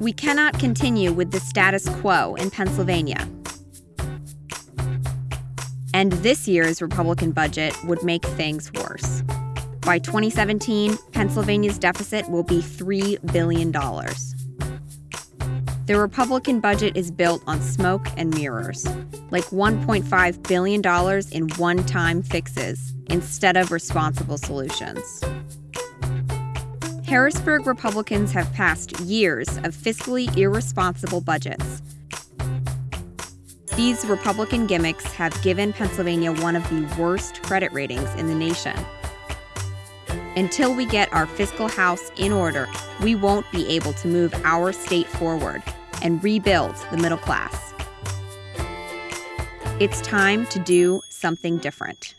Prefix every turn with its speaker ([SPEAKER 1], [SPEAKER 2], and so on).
[SPEAKER 1] We cannot continue with the status quo in Pennsylvania. And this year's Republican budget would make things worse. By 2017, Pennsylvania's deficit will be $3 billion. The Republican budget is built on smoke and mirrors, like $1.5 billion in one time fixes instead of responsible solutions. Harrisburg Republicans have passed years of fiscally irresponsible budgets. These Republican gimmicks have given Pennsylvania one of the worst credit ratings in the nation. Until we get our fiscal house in order, we won't be able to move our state forward and rebuild the middle class. It's time to do something different.